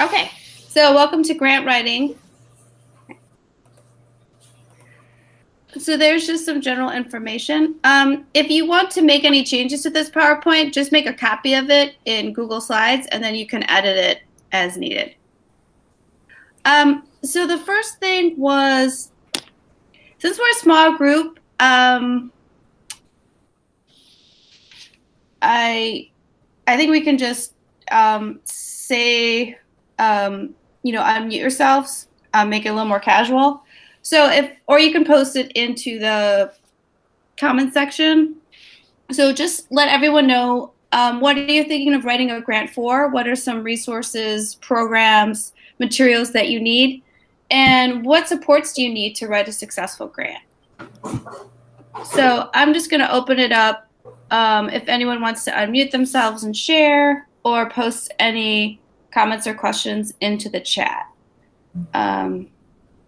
Okay, so welcome to grant writing. So there's just some general information. Um, if you want to make any changes to this PowerPoint, just make a copy of it in Google Slides and then you can edit it as needed. Um, so the first thing was, since we're a small group, um, I, I think we can just um, say, um, you know, unmute yourselves, uh, make it a little more casual. So if, or you can post it into the comment section. So just let everyone know um, what are you thinking of writing a grant for? What are some resources, programs, materials that you need? And what supports do you need to write a successful grant? So I'm just going to open it up. Um, if anyone wants to unmute themselves and share or post any comments or questions into the chat. Um,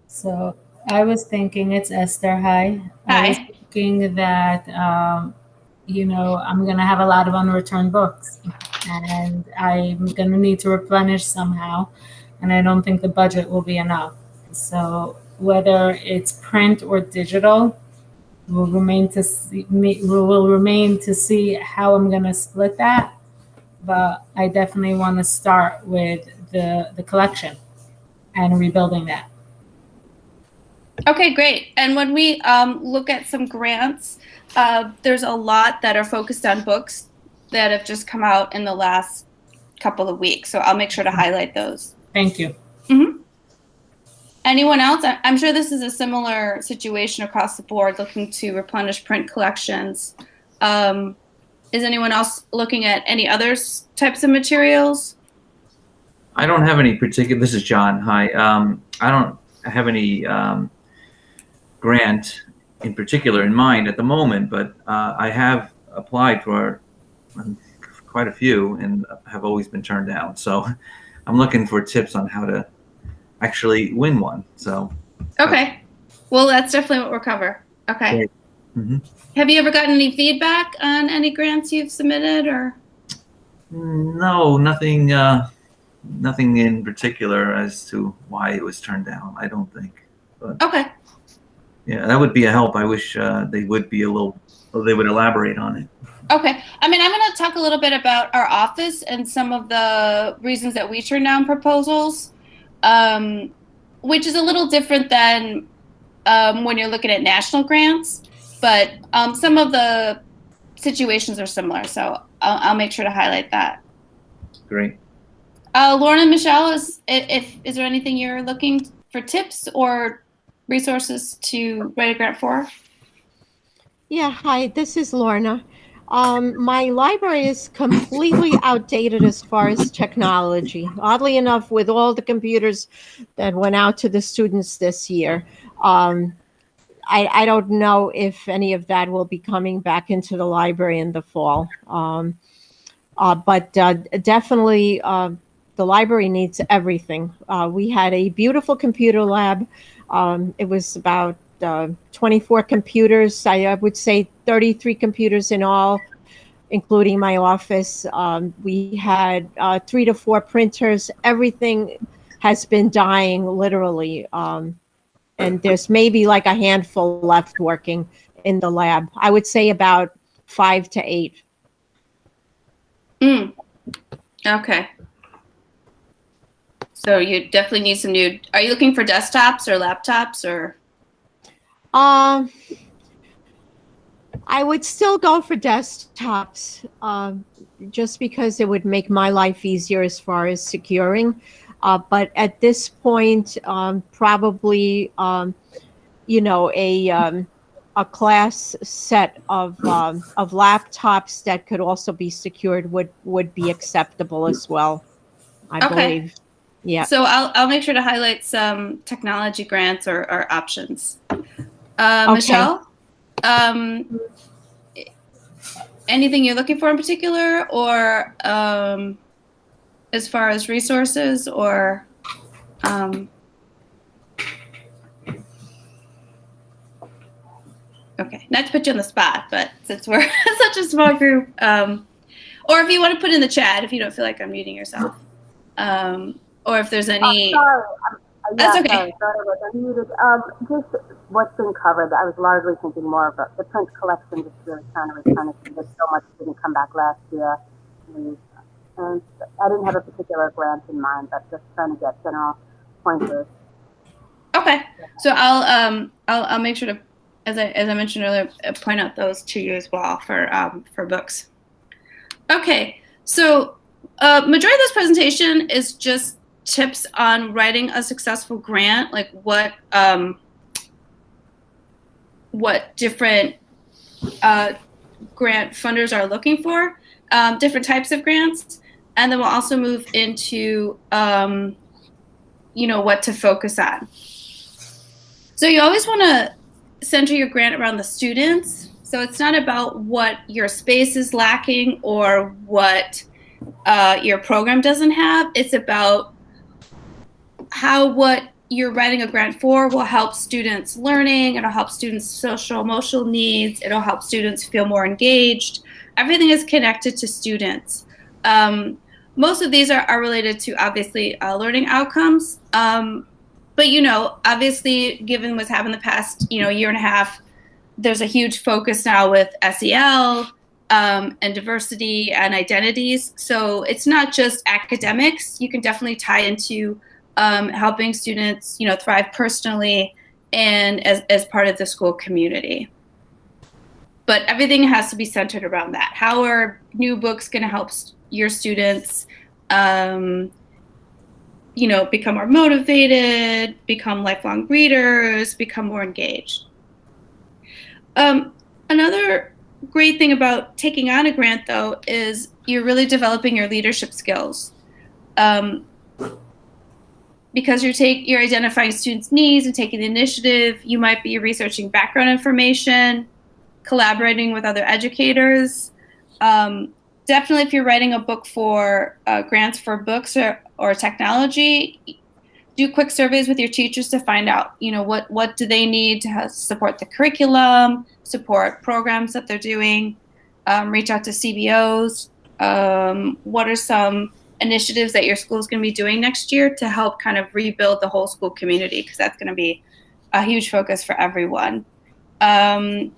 so I was thinking it's Esther. Hi. Hi. I was thinking that, um, you know, I'm going to have a lot of unreturned books and I'm going to need to replenish somehow. And I don't think the budget will be enough. So whether it's print or digital, will remain to see, will remain to see how I'm going to split that. But I definitely want to start with the the collection and rebuilding that. Okay, great. And when we um, look at some grants, uh, there's a lot that are focused on books that have just come out in the last couple of weeks. So I'll make sure to highlight those. Thank you. Mm -hmm. Anyone else? I'm sure this is a similar situation across the board, looking to replenish print collections. Um, is anyone else looking at any other types of materials? I don't have any particular. This is John. Hi. Um, I don't have any um, grant in particular in mind at the moment, but uh, I have applied for um, quite a few and have always been turned down. So I'm looking for tips on how to actually win one. So. Okay. Well, that's definitely what we'll cover. Okay. Mm -hmm. Have you ever gotten any feedback on any grants you've submitted or? No, nothing, uh, nothing in particular as to why it was turned down. I don't think. But. Okay yeah, that would be a help. I wish uh, they would be a little, they would elaborate on it. Okay. I mean, I'm going to talk a little bit about our office and some of the reasons that we turn down proposals, um, which is a little different than um, when you're looking at national grants, but um, some of the situations are similar. So I'll, I'll, make sure to highlight that. Great. Uh, Lauren and Michelle, is if is there anything you're looking for tips or resources to write a grant for? Yeah, hi, this is Lorna. Um, my library is completely outdated as far as technology. Oddly enough, with all the computers that went out to the students this year, um, I, I, don't know if any of that will be coming back into the library in the fall. Um, uh, but uh, definitely, uh, the library needs everything. Uh, we had a beautiful computer lab um, it was about uh, 24 computers. I, I, would say 33 computers in all, including my office. Um, we had uh, three to four printers. Everything has been dying literally. Um, and there's maybe like a handful left working in the lab. I would say about five to eight. Mm. Okay. So you definitely need some new. Are you looking for desktops or laptops or? Um, I would still go for desktops, um, just because it would make my life easier as far as securing. Uh, but at this point, um, probably, um, you know, a um, a class set of um, of laptops that could also be secured would would be acceptable as well. I okay. believe. Yeah. So I'll, I'll make sure to highlight some technology grants or, or options. Uh, okay. Michelle, um, anything you're looking for in particular or um, as far as resources or um, okay not to put you on the spot but since we're such a small group um, or if you want to put in the chat if you don't feel like unmuting yourself um, or if there's any. Oh, sorry. I'm, uh, That's okay. Sorry, sorry, I was unmuted. Um, just what's been covered. I was largely thinking more of the print collection, just really trying to replenish because so much didn't come back last year. I didn't have a particular grant in mind, but just trying to get general pointers. Okay, so I'll um I'll I'll make sure to, as I as I mentioned earlier, point out those to you as well for um for books. Okay, so uh, majority of this presentation is just tips on writing a successful grant, like what um what different uh, grant funders are looking for, um, different types of grants, and then we'll also move into um, you know what to focus on. So you always want to center your grant around the students. So it's not about what your space is lacking or what uh, your program doesn't have. It's about how what you're writing a grant for will help students learning. It'll help students social emotional needs. It'll help students feel more engaged. Everything is connected to students. Um, most of these are, are related to obviously uh, learning outcomes. Um, but you know, obviously, given what's happened the past, you know, year and a half, there's a huge focus now with SEL um, and diversity and identities. So it's not just academics. You can definitely tie into um, helping students, you know, thrive personally and as, as part of the school community. But everything has to be centered around that. How are new books going to help your students, um, you know, become more motivated, become lifelong readers, become more engaged? Um, another great thing about taking on a grant, though, is you're really developing your leadership skills. Um, because you're take you're identifying students' needs and taking the initiative, you might be researching background information, collaborating with other educators. Um, definitely, if you're writing a book for uh, grants for books or, or technology, do quick surveys with your teachers to find out, you know, what what do they need to support the curriculum, support programs that they're doing. Um, reach out to CBOs. Um, what are some initiatives that your school is going to be doing next year to help kind of rebuild the whole school community because that's going to be a huge focus for everyone. Um,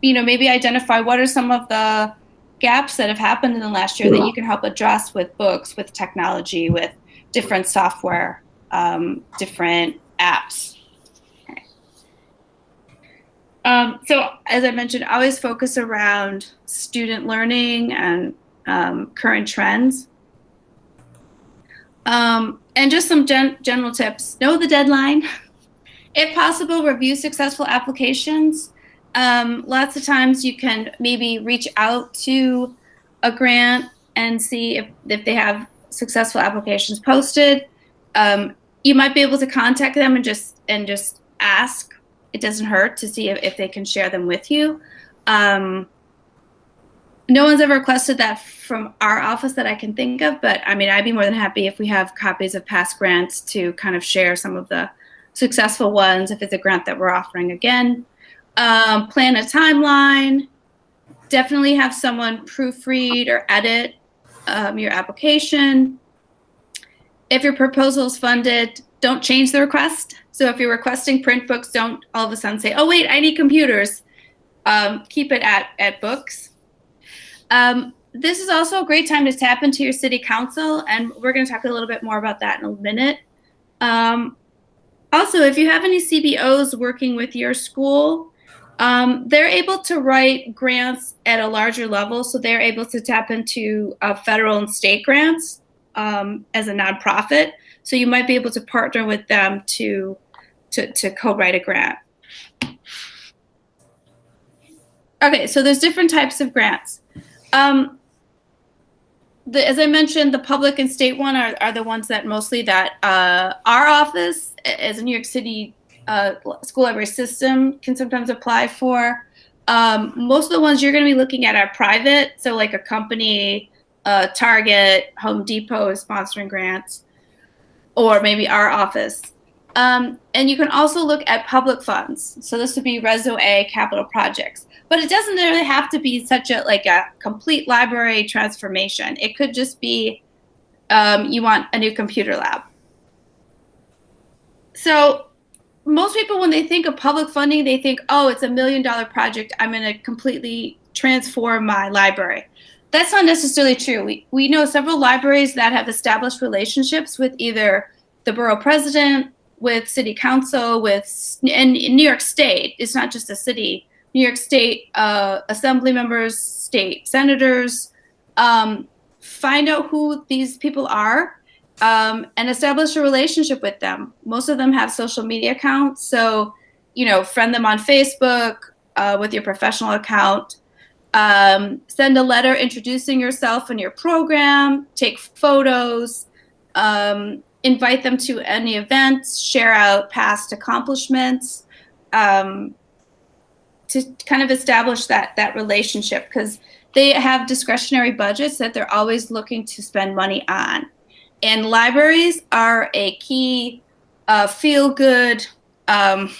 you know, maybe identify what are some of the gaps that have happened in the last year that you can help address with books, with technology, with different software, um, different apps. Um, so, as I mentioned, always focus around student learning and um, current trends. Um, and just some gen general tips. Know the deadline. If possible, review successful applications. Um, lots of times you can maybe reach out to a grant and see if, if they have successful applications posted. Um, you might be able to contact them and just and just ask. It doesn't hurt to see if, if they can share them with you. Um, no one's ever requested that from our office that I can think of, but I mean, I'd be more than happy if we have copies of past grants to kind of share some of the successful ones if it's a grant that we're offering again. Um, plan a timeline. Definitely have someone proofread or edit um, your application. If your proposal is funded, don't change the request. So if you're requesting print books, don't all of a sudden say, oh, wait, I need computers. Um, keep it at, at books. Um, this is also a great time to tap into your city council, and we're going to talk a little bit more about that in a minute. Um, also, if you have any CBOs working with your school, um, they're able to write grants at a larger level, so they're able to tap into uh, federal and state grants um, as a nonprofit. So you might be able to partner with them to to, to co-write a grant. Okay, so there's different types of grants. Um, the, as I mentioned, the public and state one are, are the ones that mostly that uh, our office as a New York City uh, school library system can sometimes apply for. Um, most of the ones you're going to be looking at are private, so like a company, uh, Target, Home Depot is sponsoring grants, or maybe our office. Um, and you can also look at public funds. So this would be Reso A capital projects but it doesn't really have to be such a like a complete library transformation. It could just be um, you want a new computer lab so most people when they think of public funding they think oh it's a million dollar project. I'm going to completely transform my library. That's not necessarily true. We, we know several libraries that have established relationships with either the borough president with city council with and in new york state. It's not just a city. New york state uh, assembly members state senators um, find out who these people are um, and establish a relationship with them. Most of them have social media accounts, so you know, friend them on Facebook uh, with your professional account. Um, send a letter introducing yourself and your program. Take photos. Um, invite them to any events. Share out past accomplishments. Um, to kind of establish that that relationship because they have discretionary budgets that they're always looking to spend money on. And libraries are a key uh, feel good um,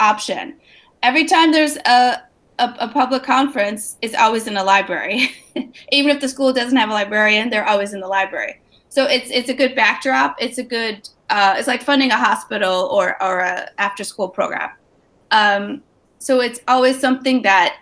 option. Every time there's a, a, a, public conference, it's always in a library. Even if the school doesn't have a librarian, they're always in the library. So it's it's a good backdrop. It's a good uh, it's like funding a hospital or or a after school program. Um, so it's always something that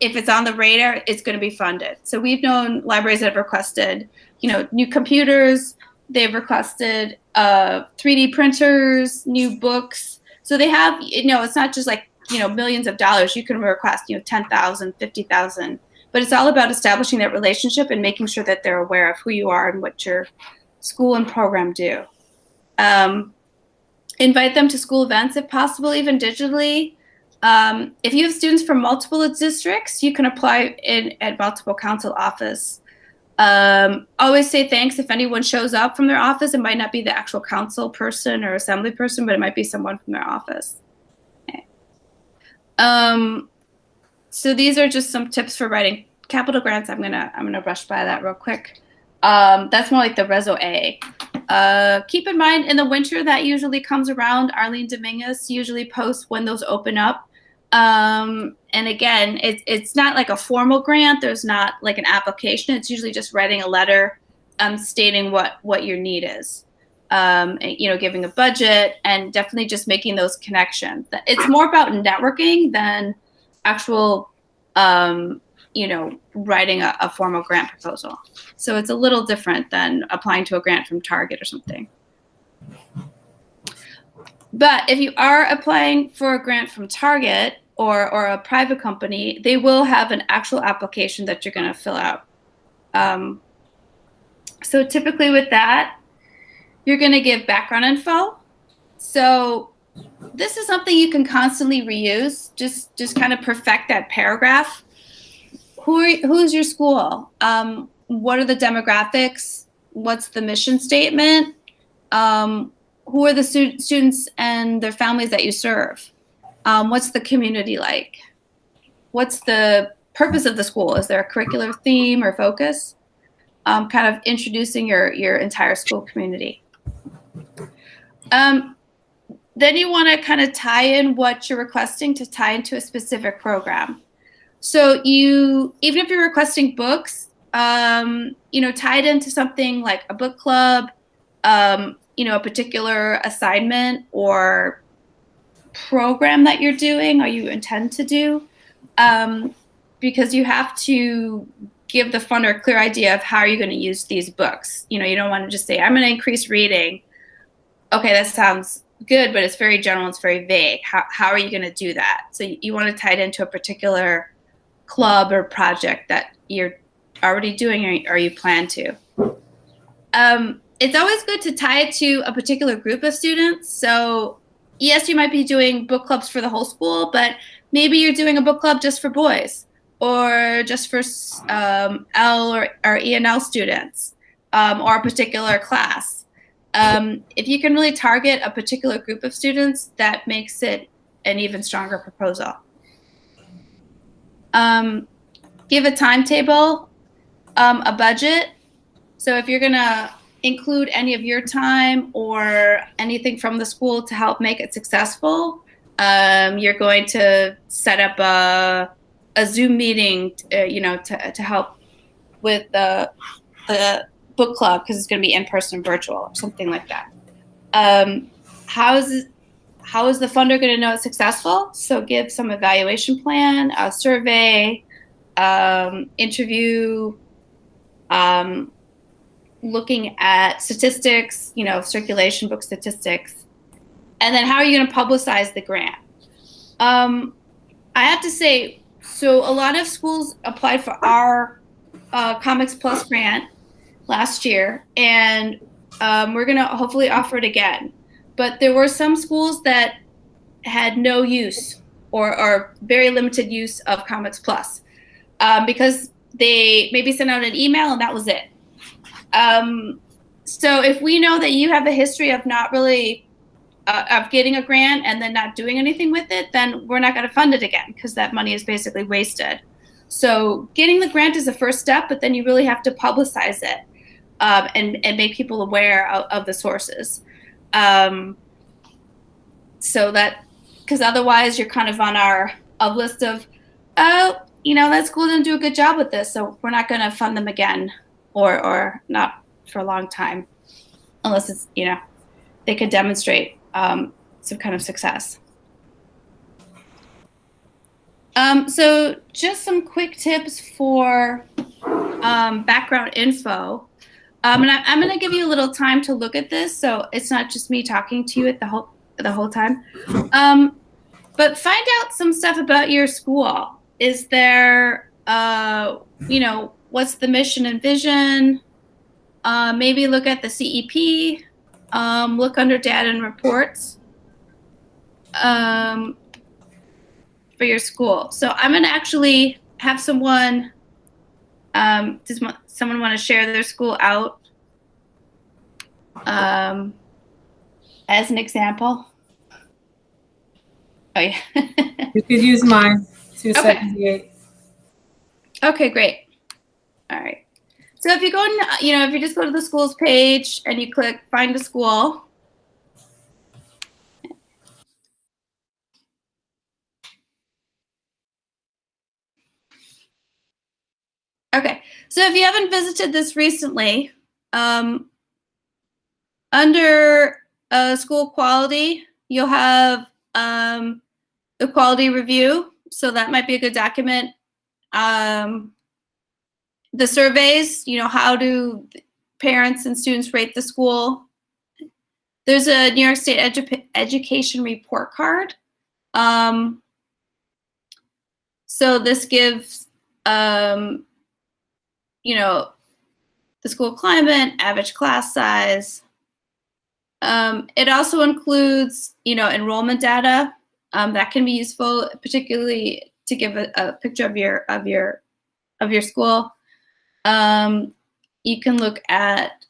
if it's on the radar, it's going to be funded. So we've known libraries that have requested, you know, new computers. They've requested uh, 3D printers, new books. So they have, you know, it's not just like, you know, millions of dollars. You can request, you know, 10,000, 50,000. But it's all about establishing that relationship and making sure that they're aware of who you are and what your school and program do. Um, invite them to school events if possible, even digitally. Um, if you have students from multiple districts, you can apply in at multiple council office. Um, always say thanks if anyone shows up from their office. It might not be the actual council person or assembly person, but it might be someone from their office. Okay. Um, so these are just some tips for writing capital grants. I'm gonna I'm gonna rush by that real quick. Um, that's more like the Reso A. Uh, keep in mind, in the winter that usually comes around, Arlene Dominguez usually posts when those open up. Um, and again, it's it's not like a formal grant. There's not like an application. It's usually just writing a letter, um, stating what what your need is. Um, you know, giving a budget and definitely just making those connections. It's more about networking than actual, um, you know, writing a, a formal grant proposal. So it's a little different than applying to a grant from Target or something. But if you are applying for a grant from Target or, or a private company, they will have an actual application that you're going to fill out. Um, so typically with that, you're going to give background info. So this is something you can constantly reuse. Just just kind of perfect that paragraph. Who are, who's your school? Um, what are the demographics? What's the mission statement? Um, who are the stu students and their families that you serve? Um, what's the community like? What's the purpose of the school? Is there a curricular theme or focus? Um, kind of introducing your, your entire school community. Um, then you want to kind of tie in what you're requesting to tie into a specific program. So you, even if you're requesting books, um, you know, tie it into something like a book club, um, you know, a particular assignment or program that you're doing or you intend to do, um, because you have to give the funder a clear idea of how are you're going to use these books. You know, you don't want to just say, I'm going to increase reading. Okay, that sounds good, but it's very general, it's very vague. How, how are you going to do that? So you, you want to tie it into a particular club or project that you're already doing or, or you plan to. Um, it's always good to tie it to a particular group of students. So yes, you might be doing book clubs for the whole school, but maybe you're doing a book club just for boys or just for um, L or, or ENL students um, or a particular class. Um, if you can really target a particular group of students, that makes it an even stronger proposal. Um, give a timetable, um, a budget. So if you're to include any of your time or anything from the school to help make it successful, um, you're going to set up a, a Zoom meeting, uh, you know, to, to help with the, the book club because it's going to be in person virtual or something like that. Um, how is how is the funder going to know it's successful? So give some evaluation plan, a survey, um, interview, um, looking at statistics, you know, circulation book statistics, and then how are you going to publicize the grant? Um, I have to say, so a lot of schools applied for our uh, Comics Plus grant last year, and um, we're going to hopefully offer it again. But there were some schools that had no use or, or very limited use of Comics Plus um, because they maybe sent out an email and that was it. Um, so if we know that you have a history of not really uh, of getting a grant and then not doing anything with it, then we're not going to fund it again because that money is basically wasted. So getting the grant is the first step, but then you really have to publicize it um, and and make people aware of, of the sources. Um, so that because otherwise you're kind of on our a list of oh you know that school didn't do a good job with this, so we're not going to fund them again or or not for a long time unless it's you know they could demonstrate um, some kind of success. Um, so just some quick tips for um, background info. Um, and I, am going to give you a little time to look at this, so it's not just me talking to you at the whole the whole time. Um, but find out some stuff about your school. Is there, uh, you know, what's the mission and vision? Uh, maybe look at the CEP. Um, look under data and reports um, for your school. So I'm going to actually have someone. Um, does someone want to share their school out um, as an example? Oh yeah. you could use mine. Two Okay. seventy-eight. Okay, great. All right. So if you go, in, you know, if you just go to the schools page and you click find a school. Okay, so if you haven't visited this recently, um, under uh, school quality, you'll have um, the quality review. So that might be a good document. Um, the surveys, you know, how do parents and students rate the school? There's a New York State edu education report card. Um, so this gives, um, you know, the school climate, average class size. Um, it also includes, you know, enrollment data um, that can be useful, particularly to give a, a picture of your of your of your school. Um, you can look at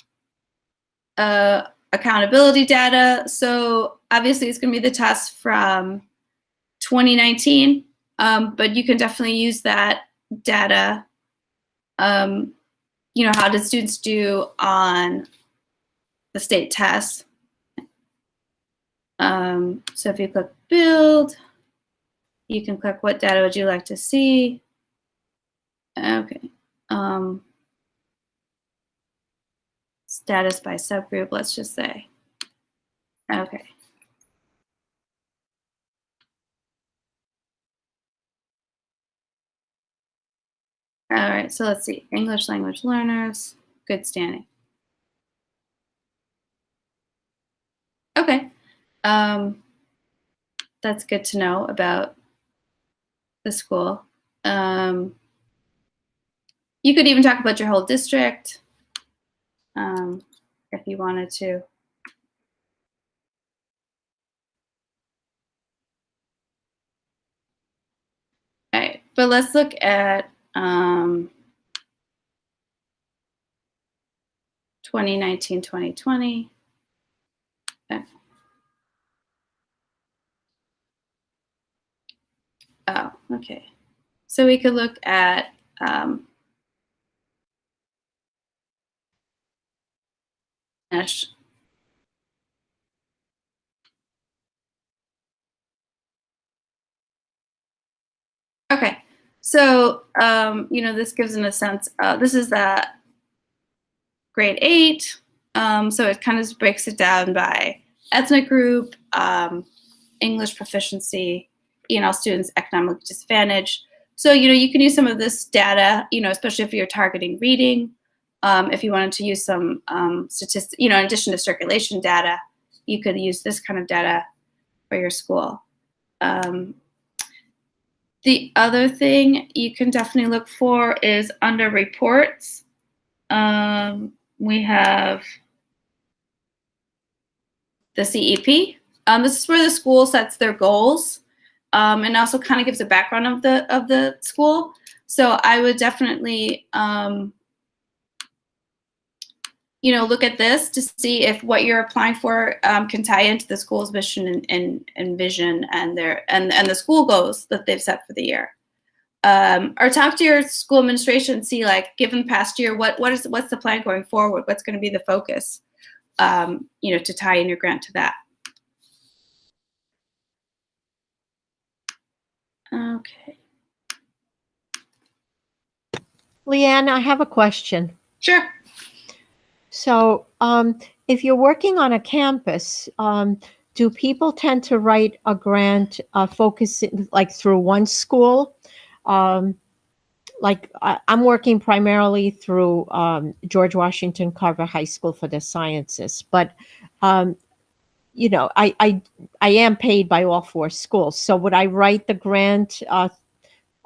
uh, accountability data. So obviously it's going to be the test from 2019, um, but you can definitely use that data. Um, you know, how did students do on the state test? Um, so if you click build, you can click what data would you like to see. Okay. Um, status by subgroup, let's just say. Okay. All right, so let's see. English language learners, good standing. Okay. Um, that's good to know about the school. Um, you could even talk about your whole district um, if you wanted to. But let's look at um, 2019, 2020. Okay. Oh, okay. So we could look at um, Okay, so um, you know this gives in a sense. Uh, this is that grade eight. Um, so it kind of breaks it down by ethnic group, um, English proficiency, ENL students economic disadvantage. So, you know, you can use some of this data, you know, especially if you're targeting reading, um, if you wanted to use some um, statistics, you know, in addition to circulation data, you could use this kind of data for your school. Um, the other thing you can definitely look for is under reports. Um, we have the CEP. Um, this is where the school sets their goals um, and also kind of gives a background of the of the school. So I would definitely, um, you know, look at this to see if what you're applying for um, can tie into the school's mission and, and, and vision and their and and the school goals that they've set for the year. Um, or talk to your school administration, see like, given the past year, what what is what's the plan going forward? What's going to be the focus? Um, you know, to tie in your grant to that. Okay. Leanne, I have a question. Sure. So, um, if you're working on a campus, um, do people tend to write a grant uh, focusing like through one school? Um, like I, I'm working primarily through um, George Washington Carver High School for the sciences, but um, you know, I, I I am paid by all four schools. So would I write the grant uh,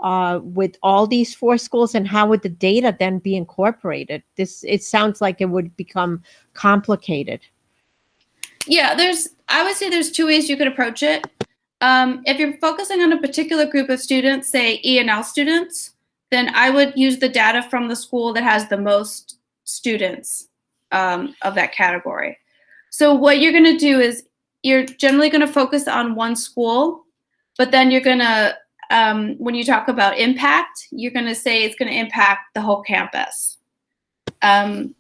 uh, with all these four schools, and how would the data then be incorporated? This it sounds like it would become complicated. Yeah, there's. I would say there's two ways you could approach it. Um, if you're focusing on a particular group of students, say ENL students, then I would use the data from the school that has the most students um, of that category. So what you're going to do is you're generally going to focus on one school, but then you're going to, um, when you talk about impact, you're going to say it's going to impact the whole campus. Um,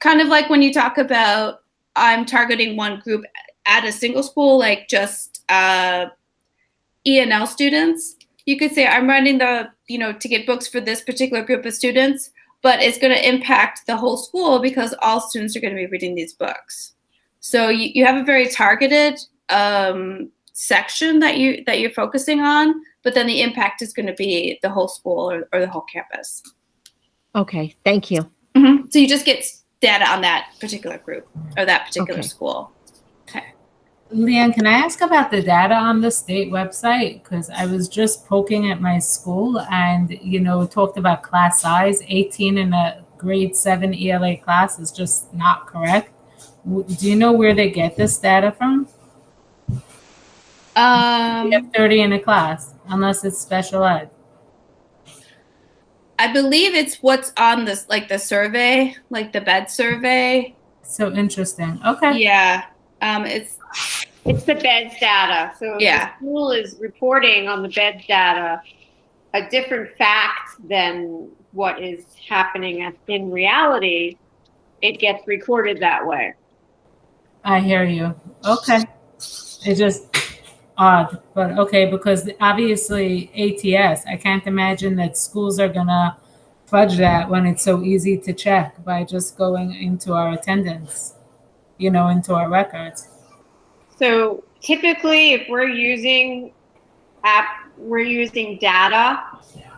kind of like when you talk about I'm targeting one group at a single school, like just uh, ENL students. You could say I'm running the, you know, to get books for this particular group of students, but it's going to impact the whole school because all students are going to be reading these books. So you, you have a very targeted um, section that you that you're focusing on, but then the impact is going to be the whole school or, or the whole campus. Okay, thank you. Mm-hmm. So you just get data on that particular group or that particular Okay. school. Okay. Leanne, can I ask about the data on the state website? Because I was just poking at my school and, you know, talked about class size. 18 in a grade seven ELA class is just not correct. Do you know where they get this data from? Um, We have 30 in a class, unless it's special ed. I believe it's what's on this, like the survey, like the bed survey. So interesting. Okay. Yeah. Um, it's It's the beds data. So Yeah. the school is reporting on the beds data a different fact than what is happening in reality, it gets recorded that way. I hear you. Okay. It just odd, but okay, because obviously ATS, I can't imagine that schools are gonna fudge that when it's so easy to check by just going into our attendance, you know, into our records. So typically, if we're using app, we're using data.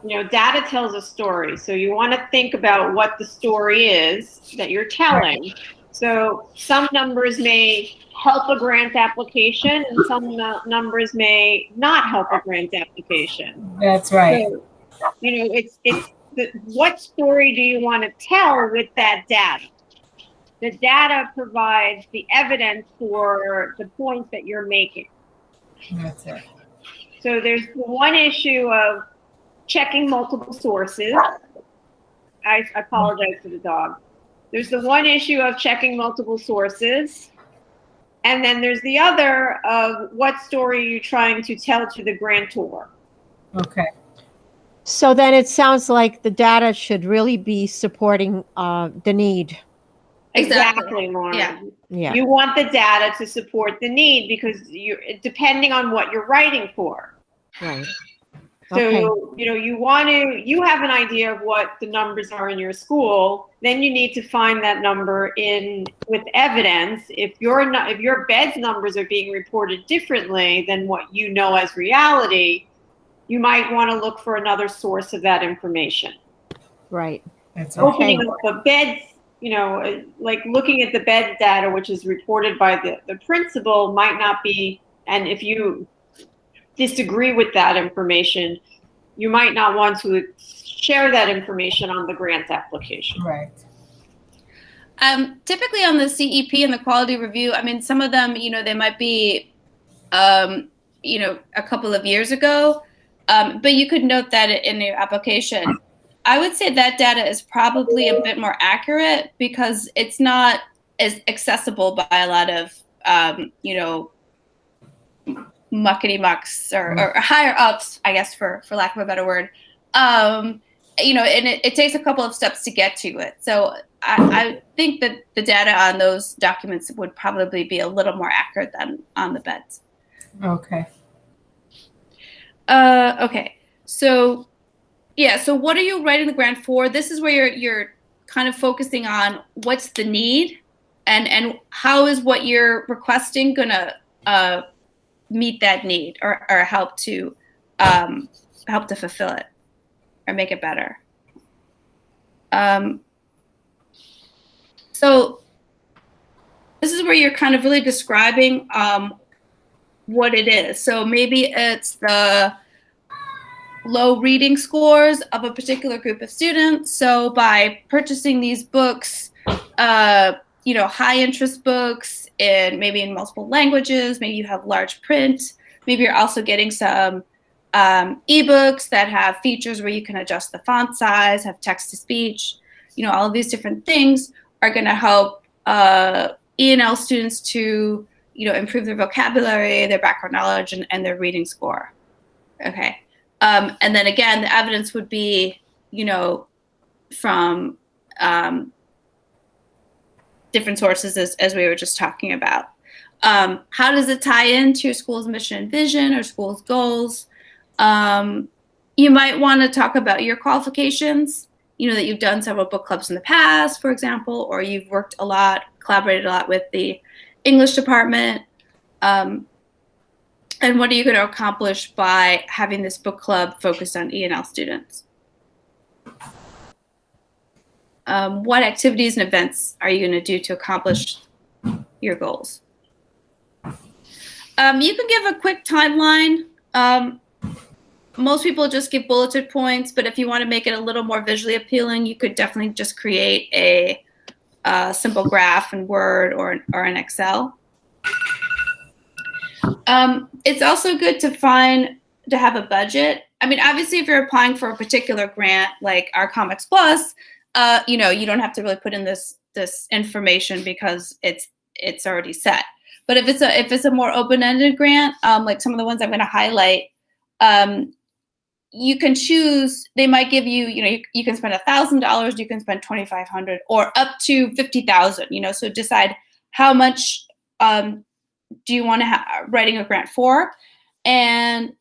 You know, data tells a story. So you want to think about what the story is that you're telling. So some numbers may help a grant application, and some numbers may not help a grant application. That's right. So, you know, it's it's the, what story do you want to tell with that data? The data provides the evidence for the points that you're making. That's it. So there's one issue of checking multiple sources. I I apologize for the dog. There's the one issue of checking multiple sources. And then there's the other of what story are you trying to tell to the grantor? Okay. So then it sounds like the data should really be supporting uh, the need. Exactly. Exactly, Lauren. Yeah. Yeah. You want the data to support the need because you depending on what you're writing for. Right. So, Okay. you know, you want to, you have an idea of what the numbers are in your school, then you need to find that number in, with evidence. If your, if your bed's numbers are being reported differently than what you know as reality, you might want to look for another source of that information. Right. That's Okay. Opening up the beds, you know, uh, like looking at the bed data, which is reported by the, the principal might not be, and if you disagree with that information, you might not want to share that information on the grant application. Right. Um, typically on the CEP and the quality review, I mean, some of them, you know, they might be, um, you know, a couple of years ago, um, but you could note that in your application. I would say that data is probably a bit more accurate because it's not as accessible by a lot of, um, you know, muckety mucks or, or higher ups, I guess, for for lack of a better word. Um, you know, and it, it takes a couple of steps to get to it. So I, I think that the data on those documents would probably be a little more accurate than on the beds. Okay. Uh, okay. So, yeah. So, what are you writing the grant for? This is where you're you're kind of focusing on what's the need, and and how is what you're requesting gonna uh, meet that need or or help to um, help to fulfill it or make it better. Um, so, this is where you're kind of really describing um, what it is. So maybe it's the low reading scores of a particular group of students. So by purchasing these books, uh, you know, high interest books and maybe in multiple languages, maybe you have large print, maybe you're also getting some um, ebooks that have features where you can adjust the font size, have text to speech, you know, all of these different things are going to help uh, ENL students to you know, improve their vocabulary, their background knowledge, and, and their reading score. Okay. Um, and then again, the evidence would be, you know, from um, different sources as, as we were just talking about. Um, how does it tie into your school's mission and vision or school's goals? Um, you might want to talk about your qualifications, you know, that you've done several book clubs in the past, for example, or you've worked a lot, collaborated a lot with the English department. Um, and what are you going to accomplish by having this book club focused on ENL students? Um, what activities and events are you going to do to accomplish your goals? Um, you can give a quick timeline. Um, most people just give bulleted points, but if you want to make it a little more visually appealing, you could definitely just create a a simple graph in Word or, or in Excel. Um, it's also good to find to have a budget. I mean, obviously, if you're applying for a particular grant like our Comics Plus, uh, you know, you don't have to really put in this this information because it's it's already set. But if it's a if it's a more open-ended grant, um, like some of the ones I'm going to highlight, um, you can choose they might give you you know you, you can spend a thousand dollars you can spend 2500 or up to 50000 you know so decide how much um, do you want to have writing a grant for and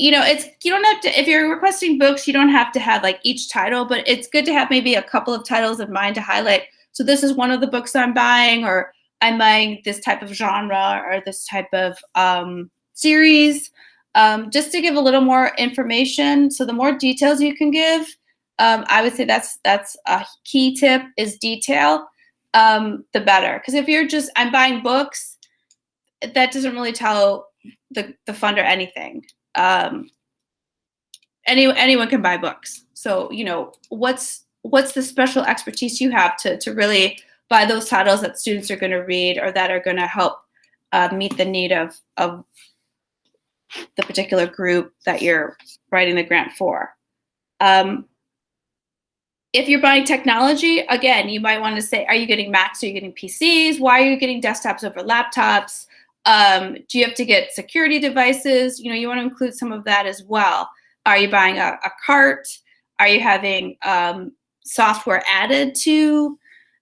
you know it's you don't have to if you're requesting books you don't have to have like each title but it's good to have maybe a couple of titles in mind to highlight so this is one of the books i'm buying or i'm buying this type of genre or this type of um, series um, just to give a little more information. So the more details you can give, um, I would say that's that's a key tip is detail, um, the better. Because if you're just I'm buying books, that doesn't really tell the the funder anything. Um, any anyone can buy books. So you know what's what's the special expertise you have to to really buy those titles that students are going to read or that are going to help uh, meet the need of of the particular group that you're writing the grant for. Um, if you're buying technology, again, you might want to say, are you getting Macs? Are you getting PCs? Why are you getting desktops over laptops? Um, do you have to get security devices? You know, you want to include some of that as well. Are you buying a, a cart? Are you having um, software added to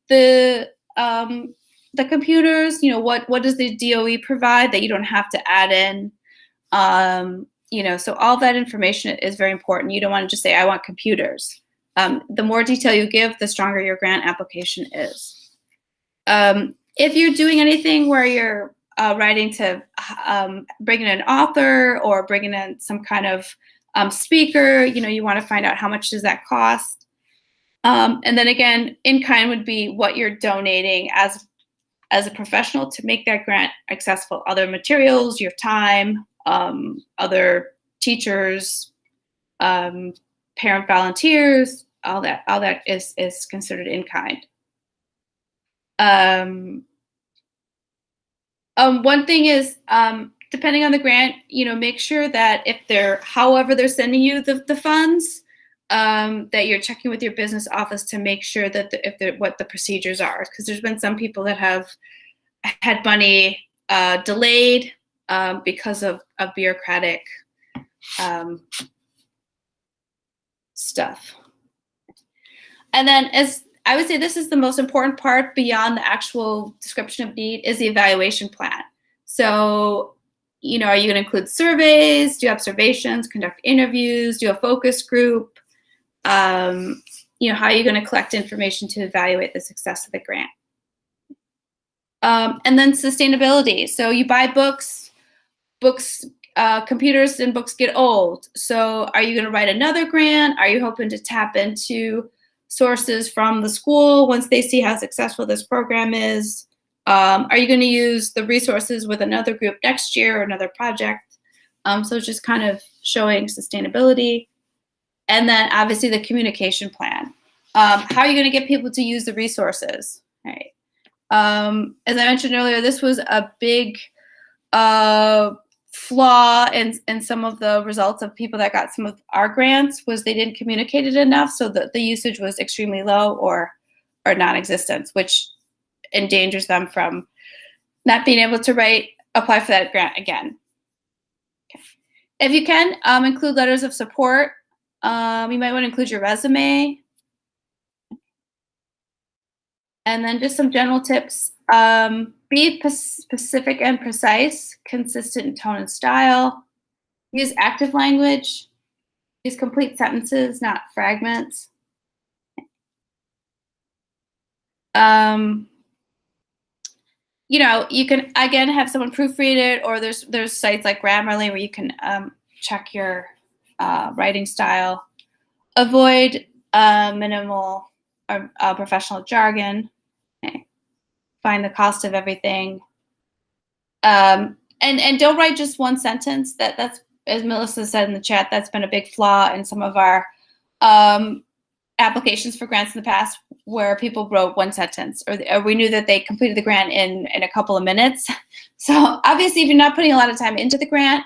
the um, the computers? You know, what what does the DOE provide that you don't have to add in? Um, you know, so all that information is very important. You don't want to just say, I want computers. Um, the more detail you give, the stronger your grant application is. Um, if you're doing anything where you're uh, writing to um, bring in an author or bringing in some kind of um, speaker, you know, you want to find out how much does that cost. Um, and then again, in kind would be what you're donating as as a professional to make that grant accessible. Other materials, your time, um, other teachers, um, parent volunteers, all that, all that is is considered in kind. Um, um, one thing is, um, depending on the grant, you know, make sure that if they're, however they're sending you the, the funds, um, that you're checking with your business office to make sure that the, if the, what the procedures are, because there's been some people that have had money uh, delayed um, because of, of bureaucratic um, stuff. And then as I would say this is the most important part beyond the actual description of need is the evaluation plan. So, you know, are you going to include surveys, do observations, conduct interviews, do a focus group? Um, you know, how are you going to collect information to evaluate the success of the grant? Um, and then sustainability. So you buy books, books, uh, computers and books get old. So are you going to write another grant? Are you hoping to tap into sources from the school once they see how successful this program is? Um, are you going to use the resources with another group next year or another project? Um, so just kind of showing sustainability. And then obviously the communication plan. Um, how are you going to get people to use the resources? Right. Um, as I mentioned earlier, this was a big uh, flaw in, in some of the results of people that got some of our grants was they didn't communicate it enough so that the usage was extremely low or or non-existent which endangers them from not being able to write apply for that grant again okay. if you can um, include letters of support um, you might want to include your resume and then just some general tips um, be specific and precise, consistent in tone and style. Use active language. Use complete sentences, not fragments. Um, you know, you can again have someone proofread it, or there's there's sites like Grammarly where you can um, check your uh, writing style. Avoid uh, minimal or uh, professional jargon. Okay find the cost of everything. Um, and and don't write just one sentence. That that's as Melissa said in the chat. That's been a big flaw in some of our um, applications for grants in the past, where people wrote one sentence, or, or, we knew that they completed the grant in in a couple of minutes. So obviously, if you're not putting a lot of time into the grant,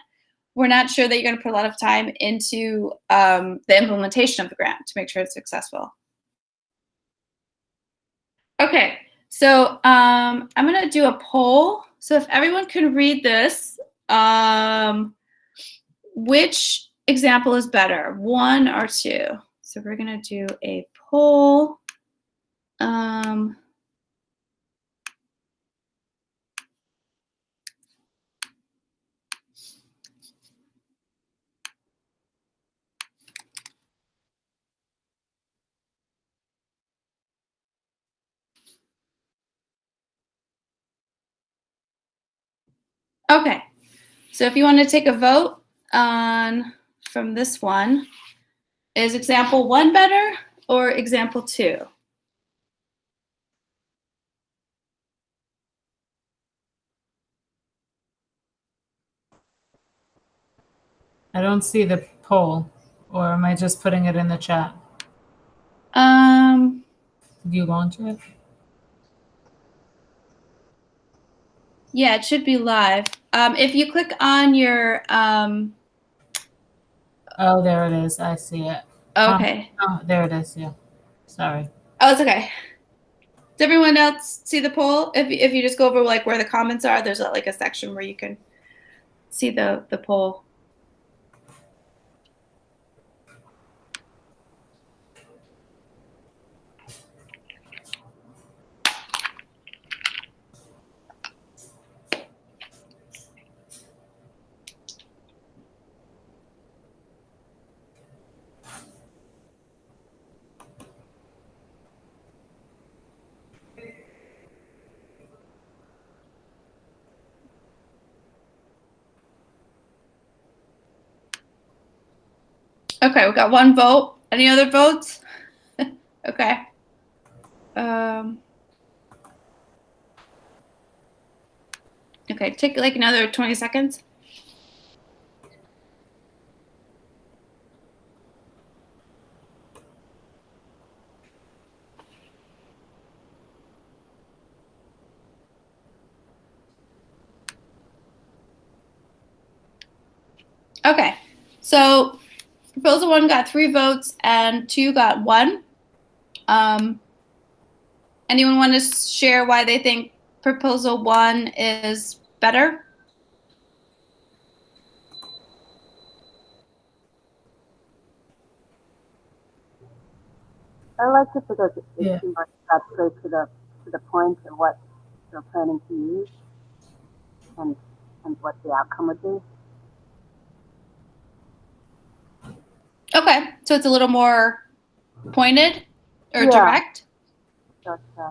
we're not sure that you're going to put a lot of time into um, the implementation of the grant to make sure it's successful. Okay, so um, I'm going to do a poll. So if everyone can read this, um, which example is better, one or two? So we're going to do a poll. Um, Okay, so if you want to take a vote on from this one, is example one better or example two? I don't see the poll, or am I just putting it in the chat? Um, Did you launch it? Yeah, it should be live. Um, if you click on your, um, Oh, there it is. I see it. okay. Oh, there it is. Yeah. Sorry. Oh, it's okay. Does everyone else see the poll? If, if you just go over like where the comments are, there's like a section where you can see the, the poll. Okay, we got one vote. Any other votes? okay. Um, okay, take like another 20 seconds. Okay, so proposal one got three votes and two got one. Um, anyone want to share why they think proposal one is better? I liked it because it, it Yeah. seemed like it got straight to the to the point of what they're planning to use and and what the outcome would be. Okay, so it's a little more pointed or Yeah. direct. So it's, uh,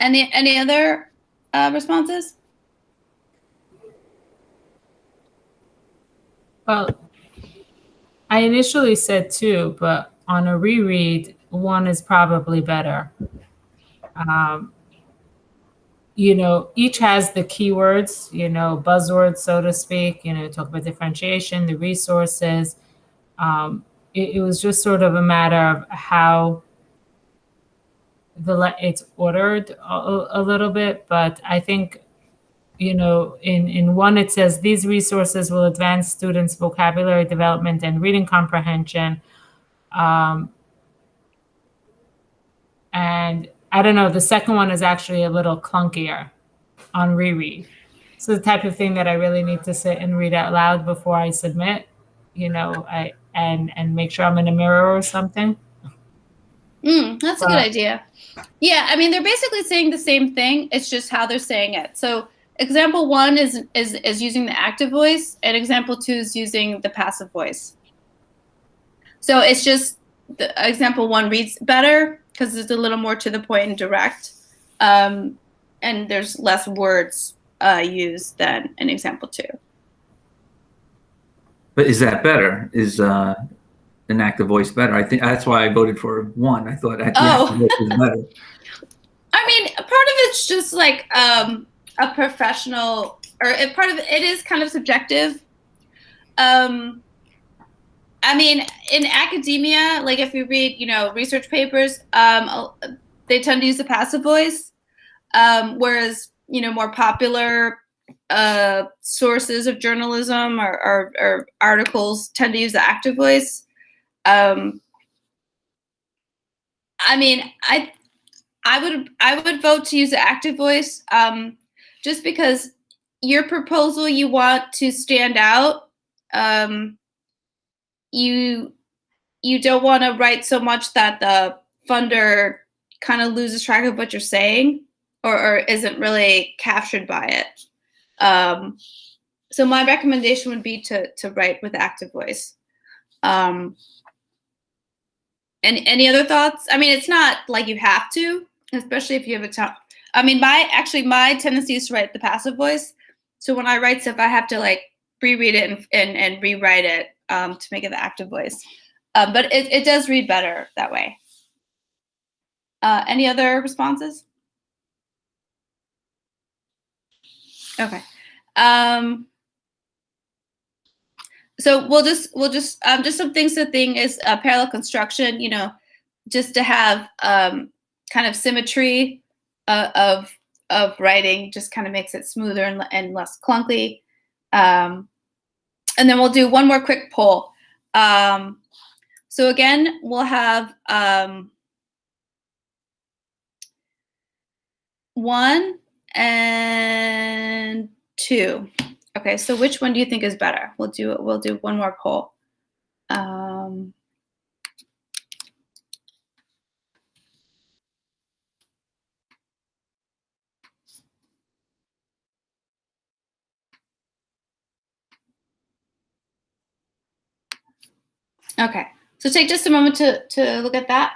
Any any other uh, responses? Well, I initially said two, but on a reread, one is probably better. Um, you know, each has the keywords, you know, buzzwords, so to speak, you know, talk about differentiation, the resources. Um, it, it was just sort of a matter of how the it's ordered a, a little bit, but I think you know, in, in one it says these resources will advance students' vocabulary development and reading comprehension. Um, and I don't know, the second one is actually a little clunkier on reread. So the type of thing that I really need to sit and read out loud before I submit, you know, I and and make sure I'm in a mirror or something. Mm, that's a good idea. Yeah, I mean they're basically saying the same thing. It's just how they're saying it. So example one is is is using the active voice, and example two is using the passive voice. So it's just the example one reads better because it's a little more to the point and direct, um, and there's less words uh, used than in example two. But is that better? Is uh, an active voice better? I think that's why I voted for one. I thought the Oh. active voice was better. I mean, part of it's just like um, a professional, or it, part of it, it is kind of subjective. Um, I mean, in academia, like if you read, you know, research papers, um, they tend to use the passive voice, um, whereas you know more popular uh, sources of journalism or, or, or articles tend to use the active voice. Um, I mean, I I would I would vote to use the active voice, um, just because your proposal you want to stand out. Um, you you don't want to write so much that the funder kind of loses track of what you're saying or, or isn't really captured by it. Um, so my recommendation would be to to write with active voice. Um, any any other thoughts? I mean, it's not like you have to, especially if you have a tough. I mean, my actually my tendency is to write the passive voice. So when I write stuff, I have to like reread it and and, and rewrite it um, to make it the active voice. Um, but it, it does read better that way. Uh, any other responses? Okay. Um, so we'll just we'll just um, just some things to think is uh, parallel construction. You know, just to have um, kind of symmetry uh, of of writing, just kind of makes it smoother and, and less clunky. Um, and then we'll do one more quick poll. Um, so again, we'll have um, one and two. Okay, so which one do you think is better? We'll do it, we'll do one more poll. Um, okay, so take just a moment to to look at that.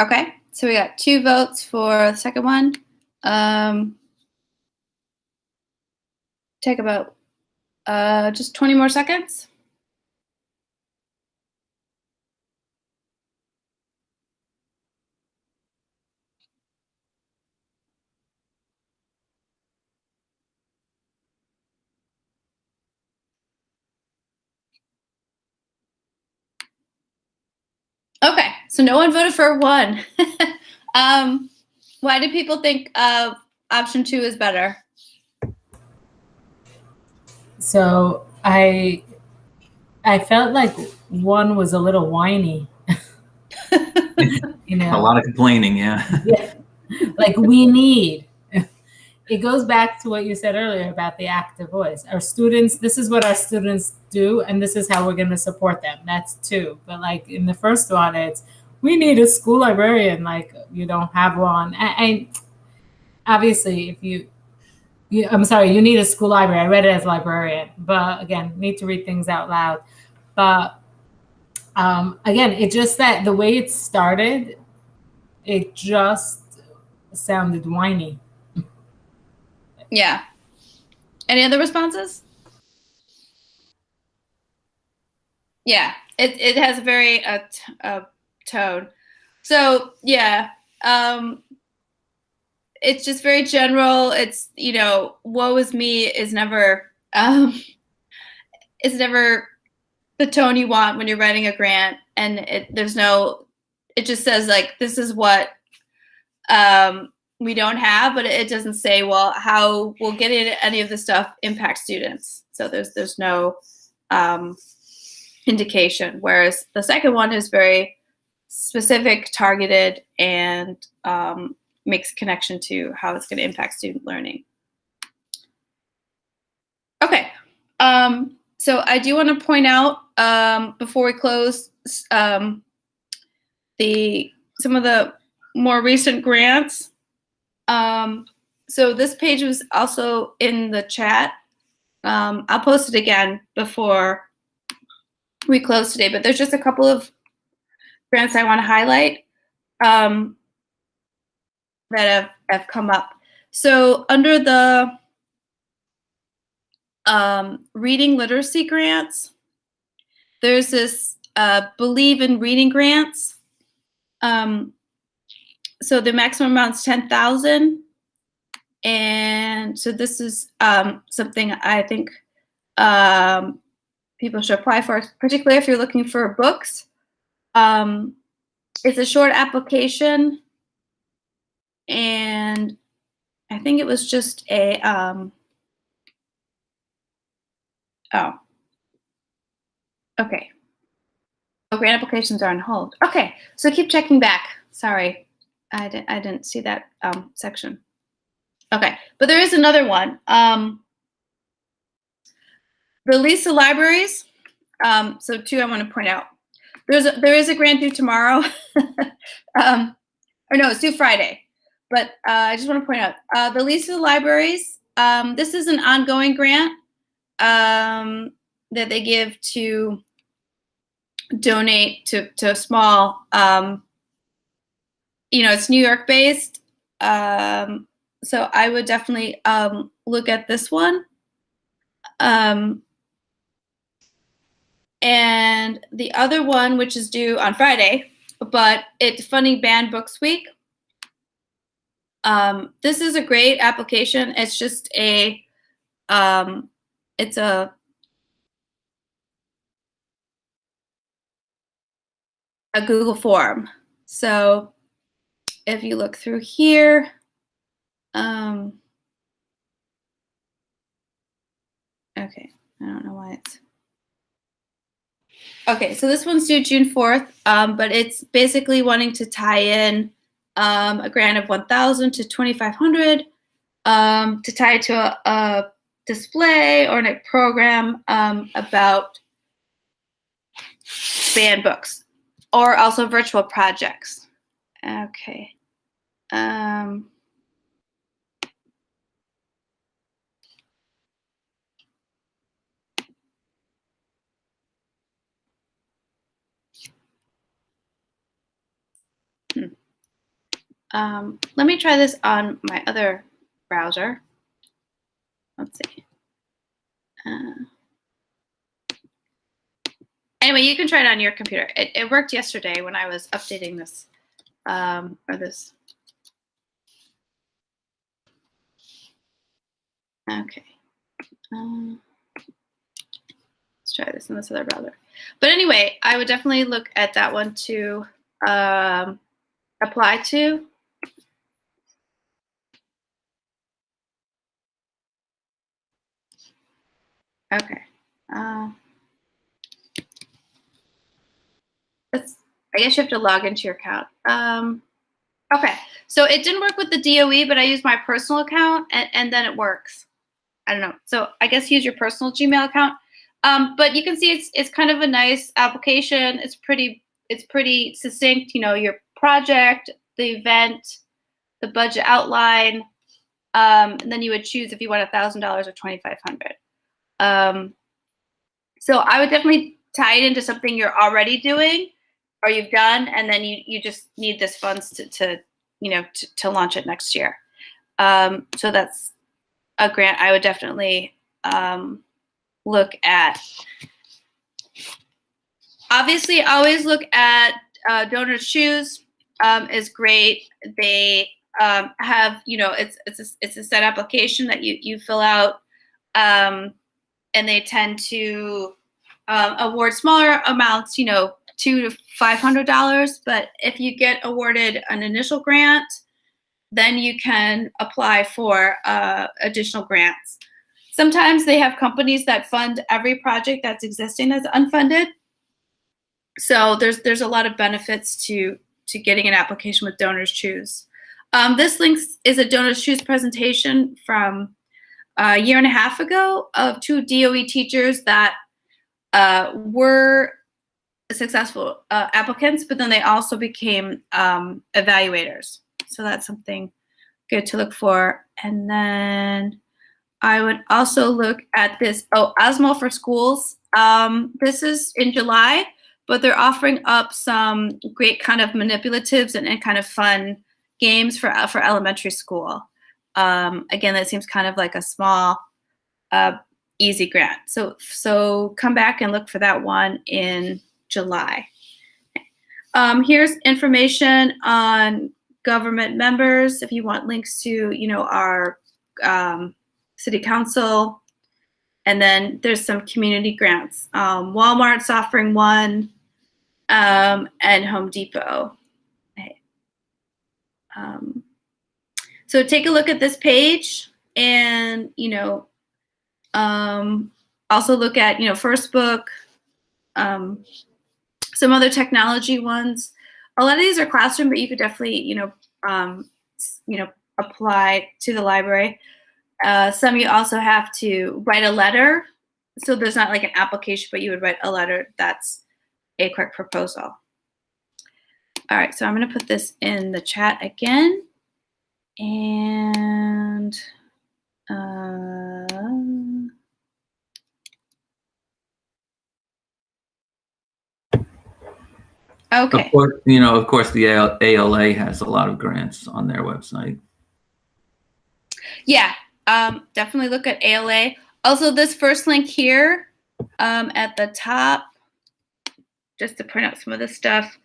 Okay, so we got two votes for the second one. Um, take about uh, just 20 more seconds. Okay, so no one voted for one. um, why do people think uh, option two is better? So I I felt like one was a little whiny. you know, A lot of complaining, yeah. yeah, like we need. It goes back to what you said earlier about the active voice. Our students, this is what our students do, and this is how we're going to support them. That's two. But like in the first one, it's we need a school librarian. Like you don't have one, and, obviously, if you, you, I'm sorry, you need a school library. I read it as librarian, but again, need to read things out loud. But um, again, it just that the way it started, it just sounded whiny. Yeah. Any other responses? Yeah, it, it has a very t- uh, tone. So yeah, um, it's just very general. It's you know, woe is me is never um, is never the tone you want when you're writing a grant, and it, there's no. It just says like this is what um, we don't have, but it doesn't say well how will getting any of the stuff impact students. So there's there's no um, indication. Whereas the second one is very specific, targeted, and um, makes connection to how it's going to impact student learning. Okay, um, so I do want to point out um, before we close um, the some of the more recent grants. Um, so this page was also in the chat. Um, I'll post it again before we close today, but there's just a couple of grants I want to highlight um, that have, have come up. So under the um, reading literacy grants, there's this uh, Believe in Reading grants. Um, so the maximum amount is 10,000. And so this is um, something I think um, people should apply for, particularly if you're looking for books. Um, it's a short application, and I think it was just a um, oh, okay. Oh, grant applications are on hold. Okay, so keep checking back. Sorry, I didn't I didn't see that um, section. Okay, but there is another one. Um, the Lisa Libraries. Um, so two, I want to point out. There's a, there is a grant due tomorrow, um, or no, it's due Friday. But uh, I just want to point out uh, the Lisa Libraries. Um, this is an ongoing grant um, that they give to donate to to small. Um, you know, it's New York based, um, so I would definitely um, look at this one. Um, and the other one, which is due on Friday, but it's funding Banned Books Week. Um, this is a great application. It's just a, um, it's a a Google form. So if you look through here, um, okay, I don't know why it's. Okay, so this one's due June 4th, um, but it's basically wanting to tie in um, a grant of 1,000 to 2,500 um, to tie it to a, a display or a program um, about banned books or also virtual projects. Okay. Um, Um, let me try this on my other browser. Let's see. Uh, anyway, you can try it on your computer. It, it worked yesterday when I was updating this, um, or this. Okay. Um, let's try this in this other browser. But anyway, I would definitely look at that one to um, apply to. Okay. Uh, that's, I guess you have to log into your account. Um, okay. So it didn't work with the DOE, but I used my personal account and, and then it works. I don't know. So I guess use your personal Gmail account. Um, but you can see it's it's kind of a nice application. It's pretty it's pretty succinct. You know, your project, the event, the budget outline, um, and then you would choose if you want a thousand dollars or twenty five hundred. Um, so I would definitely tie it into something you're already doing or you've done, and then you you just need this funds to, to you know to, to launch it next year. Um, so that's a grant I would definitely um, look at. Obviously, always look at uh, Donors Choose um, is great. They um, have, you know, it's it's a, it's a set application that you you fill out, um, and they tend to um, award smaller amounts, you know, two to five hundred dollars. But if you get awarded an initial grant, then you can apply for uh, additional grants. Sometimes they have companies that fund every project that's existing as unfunded. So there's there's a lot of benefits to to getting an application with Donors Choose. Um, this link is a Donors Choose presentation from a year and a half ago of two DOE teachers that uh, were successful uh, applicants, but then they also became um, evaluators. So that's something good to look for. And then I would also look at this, oh, Osmo for Schools. Um, this is in July, but they're offering up some great kind of manipulatives and, and kind of fun games for, for elementary school. Um, again, that seems kind of like a small, uh, easy grant. So, so come back and look for that one in July. Um, here's information on government members, if you want links to, you know, our um, city council. And then there's some community grants. Um, Walmart's offering one um, and Home Depot. Um, so take a look at this page and, you know, um, also look at, you know, First Book, um, some other technology ones a lot of these are classroom, but you could definitely, you know, um, you know, apply to the library. Uh, some you also have to write a letter. So there's not like an application, but you would write a letter that's a quick proposal. All right, so I'm gonna put this in the chat again. And uh, Okay. Of course, you know, of course, the ALA has a lot of grants on their website. Yeah, um, definitely look at ALA. Also, this first link here um, at the top, just to point out some of the stuff.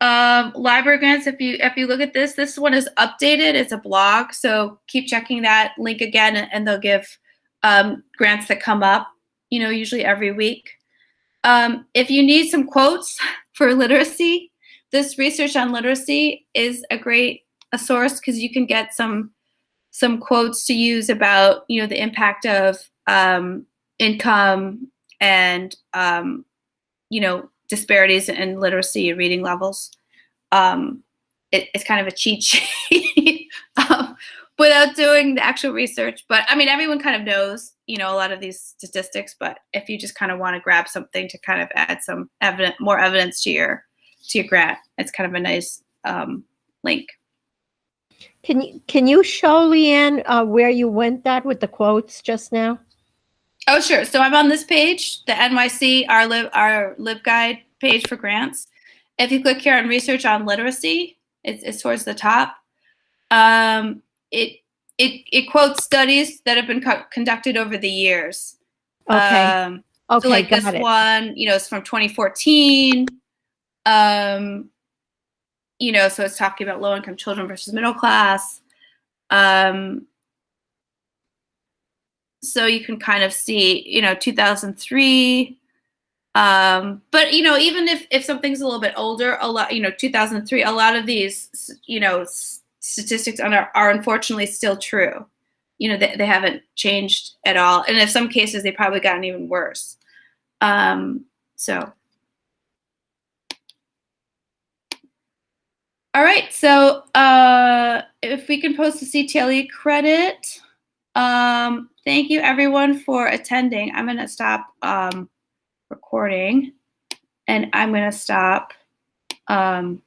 Um, library grants. If you if you look at this, this one is updated. It's a blog, so keep checking that link again, and they'll give um, grants that come up. You know, usually every week. Um, if you need some quotes for literacy, this research on literacy is a great a source because you can get some some quotes to use about you know the impact of um, income and um, you know disparities in literacy and reading levels. Um, it, it's kind of a cheat sheet um, without doing the actual research. But I mean, everyone kind of knows you know a lot of these statistics but if you just kind of want to grab something to kind of add some evidence more evidence to your to your grant it's kind of a nice um, link can you can you show leanne uh, where you went that with the quotes just now oh sure so i'm on this page the nyc our Lib, our LibGuide page for grants if you click here on research on literacy it's, it's towards the top Um, it it it quotes studies that have been co- conducted over the years. Okay. Um, okay. so like this it. one, you know, it's from 2014. Um, you know, so it's talking about low income children versus middle class. Um, so you can kind of see, you know, 2003. Um, but you know, even if if something's a little bit older, a lot, you know, 2003, a lot of these, you know, statistics are, are unfortunately still true. You know, they, they haven't changed at all, and in some cases, they probably gotten even worse. Um, so. All right, so uh, if we can post the CTLE credit, um, thank you everyone for attending. I'm gonna stop um, recording and I'm gonna stop um,